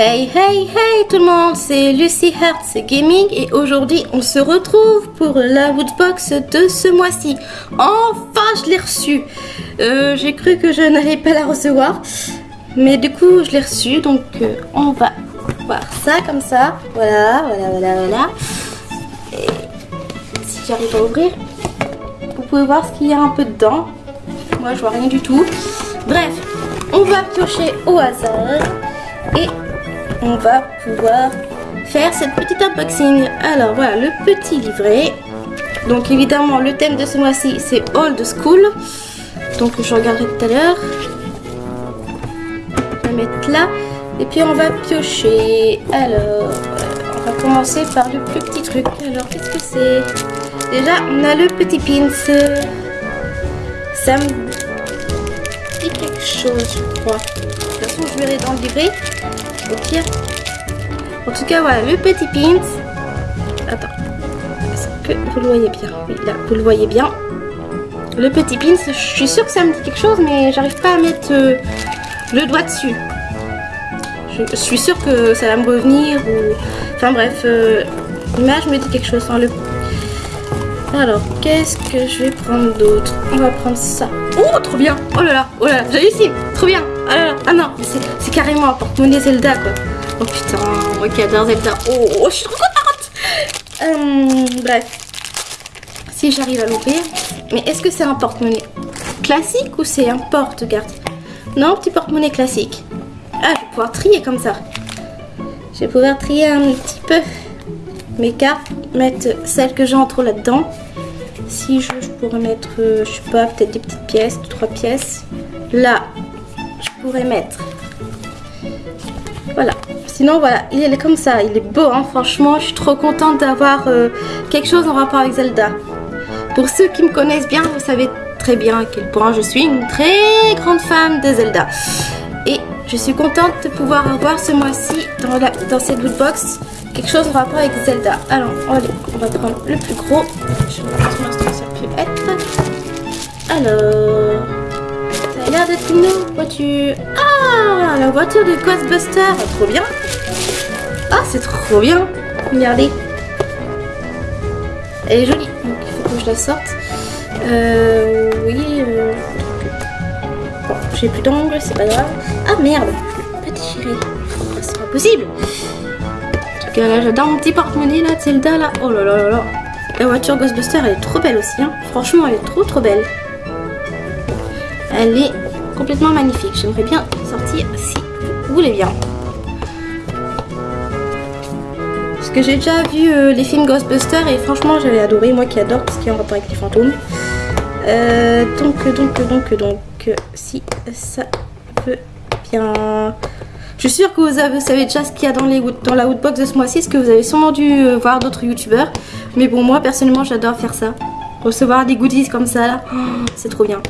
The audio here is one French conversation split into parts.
Hey hey hey tout le monde, c'est Lucy Hertz Gaming et aujourd'hui on se retrouve pour la Woodbox de ce mois-ci. Enfin je l'ai reçue. Euh, J'ai cru que je n'allais pas la recevoir, mais du coup je l'ai reçue donc euh, on va voir ça comme ça. Voilà, voilà, voilà, voilà. Et si j'arrive à ouvrir, vous pouvez voir ce qu'il y a un peu dedans. Moi je vois rien du tout. Bref, on va piocher au hasard et on va pouvoir faire cette petite unboxing. Alors voilà le petit livret. Donc évidemment le thème de ce mois-ci c'est Old School. Donc je regarderai tout à l'heure. On va mettre là. Et puis on va piocher. Alors on va commencer par le plus petit truc. Alors qu'est-ce que c'est? Déjà on a le petit pins. Ça me dit quelque chose je crois. De toute façon je verrai dans le livret pire. En tout cas, voilà, le petit pins. Attends. Est-ce que vous le voyez bien? Là, vous le voyez bien. Le petit pins, je suis sûre que ça me dit quelque chose, mais j'arrive pas à mettre euh, le doigt dessus. Je, suis sûre que ça va me revenir. Ou... Enfin bref, euh, l'image me dit quelque chose. Enfin, le... Alors, qu'est-ce que je vais prendre d'autre? On va prendre ça. Oh, trop bien Oh là là, oh là là, j'ai réussi Trop bien Ah ah non, c'est carrément un porte-monnaie Zelda, quoi. Oh putain, moi qui adore Zelda. Oh, oh, je suis trop contente euh, Bref. Si j'arrive à l'ouvrir. Mais est-ce que c'est un porte-monnaie classique ou c'est un porte-garde Non, petit porte-monnaie classique. Ah, je vais pouvoir trier comme ça. Je vais pouvoir trier un petit peu mes cartes, mettre celles que j'ai en trop là-dedans. Si je, pourrais mettre, euh, je sais pas, peut-être des petites pièces, deux, trois pièces. Là, je pourrais mettre. Voilà. Sinon, voilà, il est comme ça. Il est beau, hein, franchement. Je suis trop contente d'avoir euh, quelque chose en rapport avec Zelda. Pour ceux qui me connaissent bien, vous savez très bien à quel point je suis une très grande fan de Zelda. Et je suis contente de pouvoir avoir ce mois-ci dans, cette box quelque chose en rapport avec Zelda. Alors, allez, on va prendre le plus gros. Je ce que ça peut être. Alors, ça a l'air d'être une voiture. Ah, la voiture de Ghostbuster. Trop bien. Ah, c'est trop bien. Regardez. Elle est jolie. Donc, il faut que je la sorte. Euh, oui. Euh... Bon, j'ai plus d'angle, c'est pas grave. Ah, merde. Pas déchiré. C'est pas possible. Là, j'adore mon petit porte-monnaie là, Zelda là. Oh là là là là. La voiture Ghostbuster, elle est trop belle aussi. Hein. Franchement, elle est trop trop belle. Elle est complètement magnifique. J'aimerais bien sortir si vous voulez bien. Parce que j'ai déjà vu euh, les films Ghostbusters et franchement, j'avais adoré. Moi qui adore tout ce qui est en rapport avec les fantômes. Euh, donc, donc, donc, donc, si ça peut bien... Je suis sûre que vous, avez, savez déjà ce qu'il y a dans, la Woodbox de ce mois-ci, ce que vous avez sûrement dû euh, voir d'autres youtubeurs. Mais bon, moi personnellement, j'adore faire ça. Recevoir des goodies comme ça, là, c'est trop bien.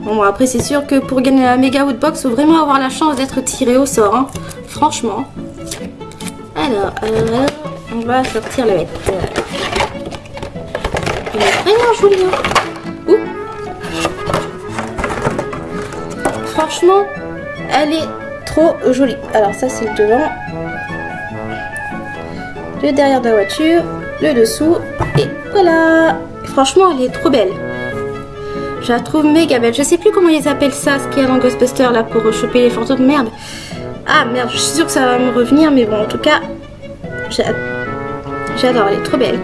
Bon, après, c'est sûr que pour gagner la méga Woodbox, il faut vraiment avoir la chance d'être tiré au sort. Hein. Franchement. Alors, alors, on va sortir la bête. Elle est vraiment jolie. Hein. Franchement, elle est trop jolie. Alors ça, c'est le devant. Le derrière de la voiture. Le dessous. Et voilà. Franchement, elle est trop belle. Je la trouve méga belle. Je sais plus comment ils appellent ça, ce qu'il y a dans Ghostbusters, là, pour choper les fantômes. Merde. Ah, merde. Je suis sûre que ça va me revenir. Mais bon, en tout cas, j'adore. Elle est trop belle.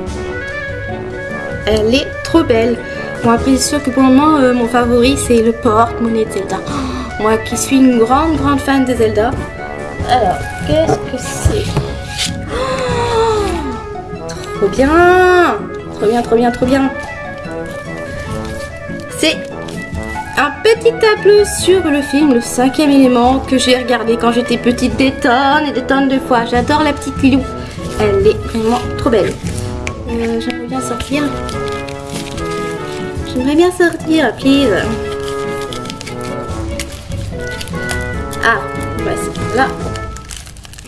Elle est trop belle. Bon, après, c'est sûr que pour le moment, euh, mon favori, c'est le porte-monnaie de Zelda. Moi qui suis une grande, grande fan de Zelda. Alors, qu'est-ce que c'est oh, Trop bien Trop bien, trop bien, trop bien C'est un petit tableau sur le film Le cinquième élément que j'ai regardé quand j'étais petite des tonnes et des tonnes de fois. J'adore la petite Lilou. Elle est vraiment trop belle. Euh, J'aimerais bien sortir. J'aimerais bien sortir, please. Ah, c'est là.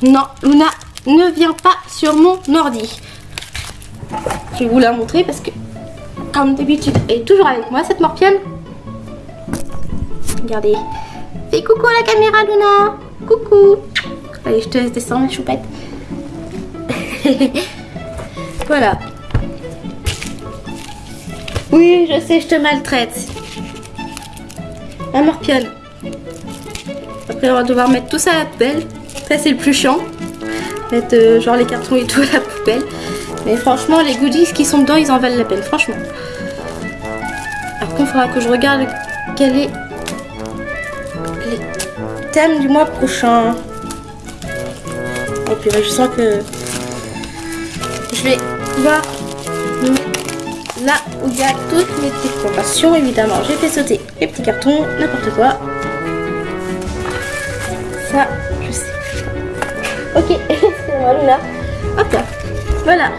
Non, Luna ne vient pas sur mon ordi. Je vais vous la montrer parce que, comme d'habitude, elle est toujours avec moi, cette morpienne. Regardez. Fais coucou à la caméra, Luna. Coucou. Allez, je te laisse descendre, choupette. voilà. Oui, je sais, je te maltraite. La morpionne. Après, on va devoir mettre tout ça à la poubelle. Ça, c'est le plus chiant. Mettre euh, genre les cartons et tout à la poubelle. Mais franchement, les goodies qui sont dedans, ils en valent la peine, franchement. Contre, il faudra que je regarde quel est les thèmes du mois prochain. Et puis, je sens que je vais voir là où il y a toutes mes petites évidemment. J'ai fait sauter les petits cartons, n'importe quoi. Je sais. Ok, c'est moi là. Hop là. Voilà.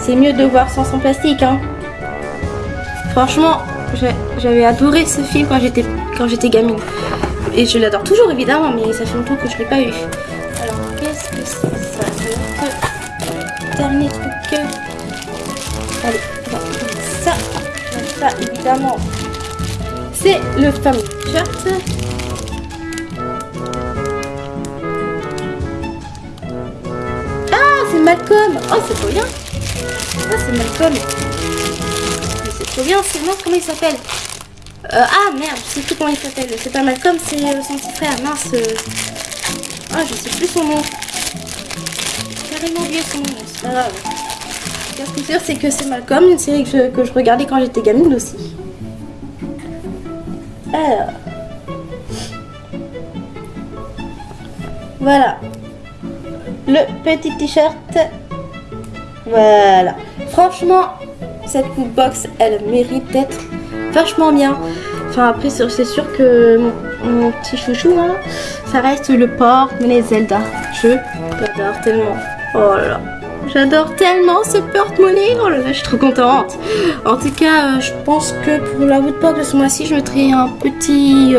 C'est mieux de voir sans son plastique, hein. Franchement, j'avais adoré ce film quand j'étais gamine. Et je l'adore toujours évidemment, mais ça fait longtemps que je ne l'ai pas eu. Alors, qu'est-ce que c'est ça? Dernier truc. Allez, ça, ça évidemment. C'est le fameux t-shirt. Malcolm. Oh, c'est trop bien. Ah, c'est Malcolm. C'est trop bien, c'est non, comment il s'appelle? Euh, Ah merde, je sais plus comment il s'appelle. C'est pas Malcolm, c'est euh, son petit frère. Mince. Euh... Ah, je sais plus son nom. Carrément oublié son nom, c'est pas grave. Ce qui est c'est que c'est Malcolm, une série que je, que je regardais quand j'étais gamine aussi. Alors. Voilà. Le petit t-shirt. Voilà. Franchement, cette box, elle mérite d'être vachement bien. Enfin, après, c'est sûr que mon, petit chouchou, hein, ça reste le port les Zelda. Je l'adore tellement. Oh là là. J'adore tellement ce porte-monnaie. Oh là là, je suis trop contente. En tout cas, euh, je pense que pour la woodbox de ce mois-ci, je mettrai un petit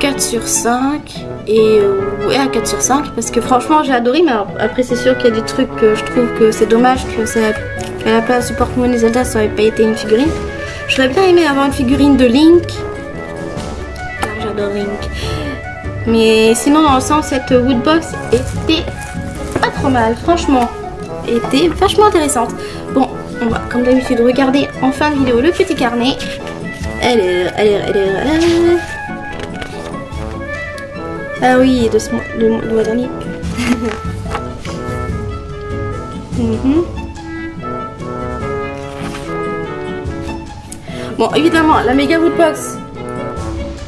4 euh, sur 5 et euh, ouais à 4 sur 5 parce que franchement j'ai adoré mais après c'est sûr qu'il y a des trucs que je trouve que c'est dommage que ça à la place du porte-monnaie Zelda ça aurait pas été une figurine. J'aurais bien aimé avoir une figurine de Link. J'adore Link. Mais sinon dans le sens cette woodbox était pas trop mal franchement. Était vachement intéressante. Bon on va comme d'habitude regarder en fin de vidéo le petit carnet. Elle est, elle elle est, elle est ah oui, de ce mois, le, mois dernier. Mhm. Bon, évidemment, la méga woodbox,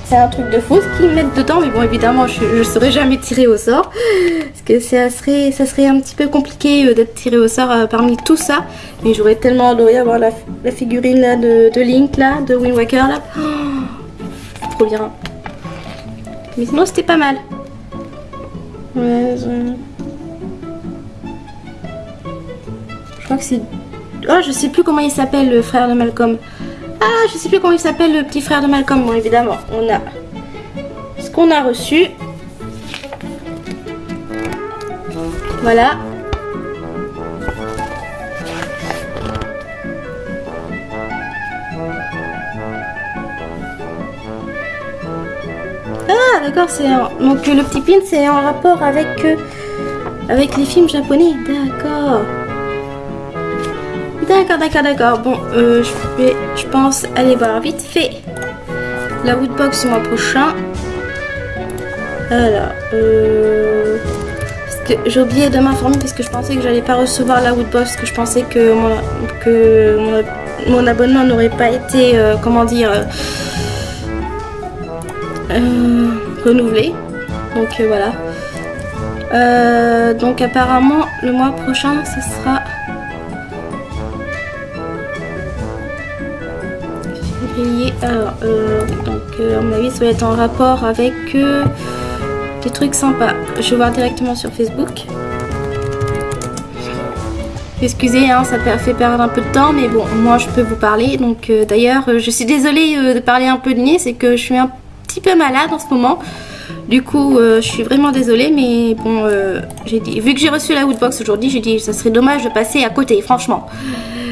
c'est un truc de fou ce qu'ils mettent dedans, mais bon, évidemment, je ne saurais jamais tirer au sort. Parce que ça serait, ça serait un petit peu compliqué euh, d'être tiré au sort euh, parmi tout ça. Mais j'aurais tellement adoré avoir la, figurine là de, Link, là, de Wind Waker, là. trop bien. Mais sinon, c'était pas mal. Je... crois que c'est... Oh, je sais plus comment il s'appelle, le frère de Malcolm. Ah, je sais plus comment il s'appelle, le petit frère de Malcolm. Bon, évidemment, on a ce qu'on a reçu. Voilà. Ah, d'accord, c'est donc le petit pin, c'est en rapport avec euh, avec les films japonais. D'accord. D'accord, d'accord, d'accord. Bon, euh, je vais, je pense, aller voir vite fait la Woodbox du mois prochain. Alors, euh, j'ai oublié de m'informer parce que je pensais que j'allais pas recevoir la Woodbox, parce que je pensais que mon, que mon, abonnement n'aurait pas été, comment dire euh, renouvelé. Donc euh, voilà. Euh, donc apparemment le mois prochain ce sera février. Donc à mon avis ça va être en rapport avec des trucs sympas. Je vais voir directement sur Facebook. Excusez, hein, ça fait perdre un peu de temps, mais bon, moi je peux vous parler. Donc d'ailleurs, je suis désolée de parler un peu de nez, c'est que je suis un petit peu malade en ce moment. Du coup, euh, je suis vraiment désolée, mais bon, euh, j'ai dit, vu que j'ai reçu la Woodbox aujourd'hui, j'ai dit, ça serait dommage de passer à côté, franchement.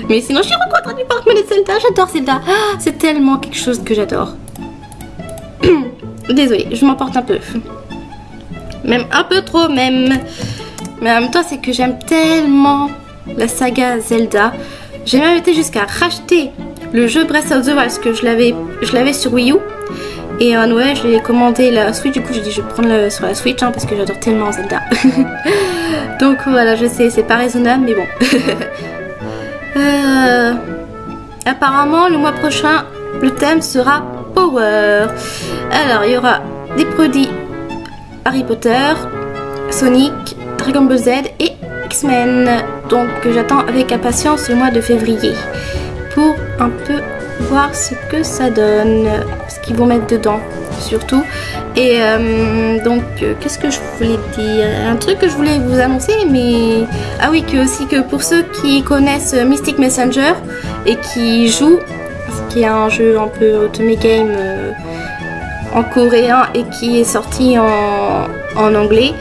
Mais sinon, je suis rencontrée du porte-monnaie Zelda, j'adore Zelda. Ah, c'est tellement quelque chose que j'adore. Désolée, je m'emporte un peu. Même un peu trop même. Mais en même temps, c'est que j'aime tellement la saga Zelda. J'ai même été jusqu'à racheter le jeu Breath of the Wild parce que je l'avais sur Wii U. Et à Noël, j'ai commandé la Switch. Du coup, j'ai dit je vais prendre le, sur la Switch hein, parce que j'adore tellement Zelda. Donc voilà, je sais, c'est pas raisonnable, mais bon. Euh, apparemment, le mois prochain, le thème sera Power. Alors, il y aura des produits Harry Potter, Sonic, Dragon Ball Z et X-Men. Donc, j'attends avec impatience le mois de février pour un peu voir ce ça donne, ce qu'ils vont mettre dedans surtout. Et euh, donc, euh, qu'est-ce que je voulais dire? Un truc que je voulais vous annoncer, mais... Ah oui, que aussi que pour ceux qui connaissent Mystic Messenger et qui jouent, ce qui est un jeu un peu automé game euh, en coréen et qui est sorti en, en anglais,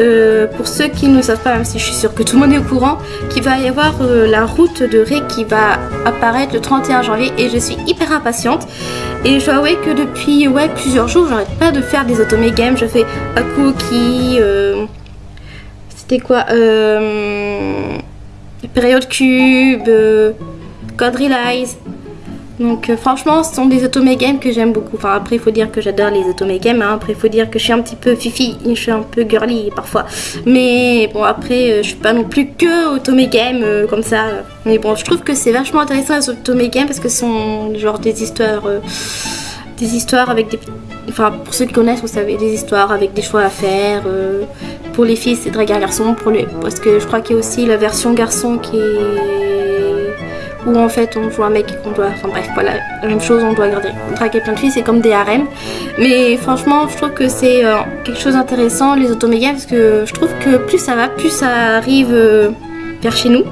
euh, pour ceux qui ne savent pas, même si je suis sûre que tout le monde est au courant, qu'il va y avoir euh, la route de Ré qui va apparaître le 31 janvier et je suis hyper impatiente. Et je dois avouer que depuis ouais, plusieurs jours, j'arrête pas de faire des automé games. Je fais Akuoki, euh, c'était quoi Période Cube, Quadrilize. Donc euh, franchement, ce sont des automé games que j'aime beaucoup. Enfin après, il faut dire que j'adore les automé games. Hein. Après, il faut dire que je suis un petit peu fifi, je suis un peu girly parfois. Mais bon, après, euh, je suis pas non plus que automé game euh, comme ça. Mais bon, je trouve que c'est vachement intéressant les automé games parce que ce sont genre des histoires, des histoires avec des, enfin pour ceux qui connaissent, vous savez, des histoires avec des choix à faire. pour les filles, c'est draguer un garçon. Pour les, parce que je crois qu'il y a aussi la version garçon qui est où en fait on joue un mec qu'on doit, enfin bref voilà, la même chose, on doit draguer plein de filles, c'est comme des harems. Mais franchement, je trouve que c'est euh, quelque chose d'intéressant les automégas parce que je trouve que plus ça va, plus ça arrive euh, vers chez nous.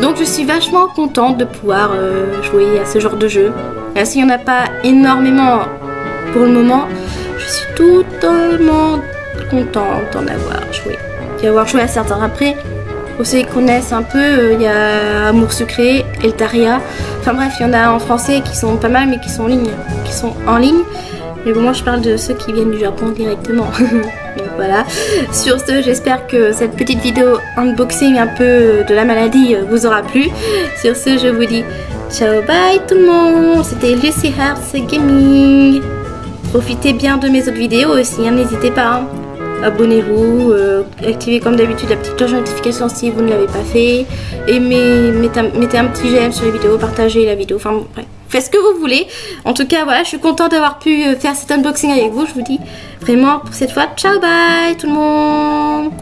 Donc je suis vachement contente de pouvoir euh, jouer à ce genre de jeu. S'il n'y en a pas énormément pour le moment, je suis totalement contente d'en avoir joué. D'y avoir joué à certains. Après, pour ceux qui connaissent un peu, euh, il y a Amour Secret, Eltaria. Enfin bref, il y en a en français qui sont pas mal mais qui sont en ligne. Qui sont en ligne. Mais bon, moi je parle de ceux qui viennent du Japon directement. Donc voilà. Sur ce, j'espère que cette petite vidéo unboxing un peu de la maladie euh, vous aura plu. Sur ce, je vous dis ciao, bye tout le monde. C'était Lucy Hearts Gaming. Profitez bien de mes autres vidéos aussi, hein, n'hésitez pas. Hein abonnez-vous, euh, activez comme d'habitude la petite cloche de notification si vous ne l'avez pas fait, aimez, mettez un, petit j'aime sur les vidéos, partagez la vidéo, enfin bref, faites ce que vous voulez. En tout cas, voilà, je suis contente d'avoir pu euh, faire cet unboxing avec vous, je vous dis vraiment pour cette fois, ciao bye tout le monde